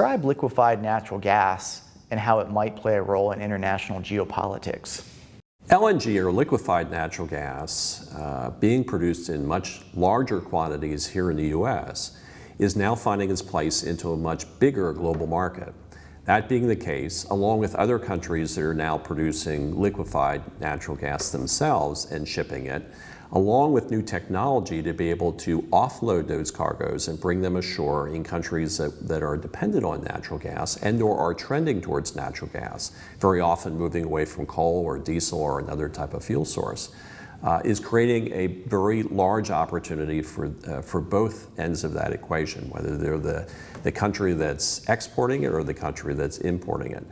Describe liquefied natural gas and how it might play a role in international geopolitics. LNG, or liquefied natural gas, uh, being produced in much larger quantities here in the U.S., is now finding its place into a much bigger global market. That being the case, along with other countries that are now producing liquefied natural gas themselves and shipping it, along with new technology to be able to offload those cargoes and bring them ashore in countries that, that are dependent on natural gas and or are trending towards natural gas, very often moving away from coal or diesel or another type of fuel source. Uh, is creating a very large opportunity for, uh, for both ends of that equation, whether they're the, the country that's exporting it or the country that's importing it.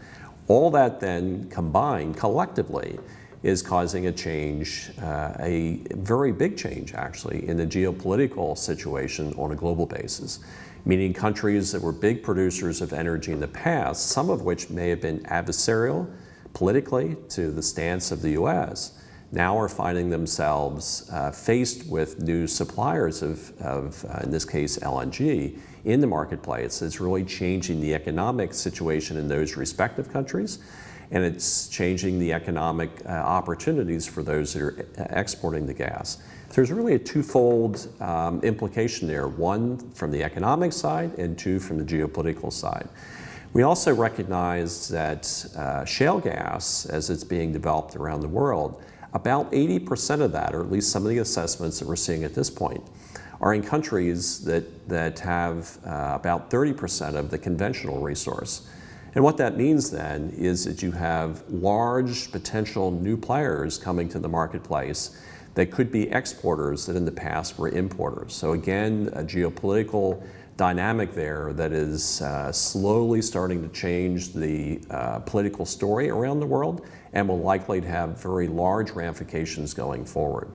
All that then combined collectively is causing a change, uh, a very big change actually, in the geopolitical situation on a global basis. Meaning countries that were big producers of energy in the past, some of which may have been adversarial politically to the stance of the US, now are finding themselves uh, faced with new suppliers of, of uh, in this case, LNG in the marketplace. It's really changing the economic situation in those respective countries and it's changing the economic uh, opportunities for those that are uh, exporting the gas. There's really a twofold um, implication there, one from the economic side and two from the geopolitical side. We also recognize that uh, shale gas, as it's being developed around the world, about 80% of that, or at least some of the assessments that we're seeing at this point, are in countries that, that have uh, about 30% of the conventional resource. And what that means then is that you have large potential new players coming to the marketplace that could be exporters that in the past were importers. So again, a geopolitical dynamic there that is uh, slowly starting to change the uh, political story around the world and will likely have very large ramifications going forward.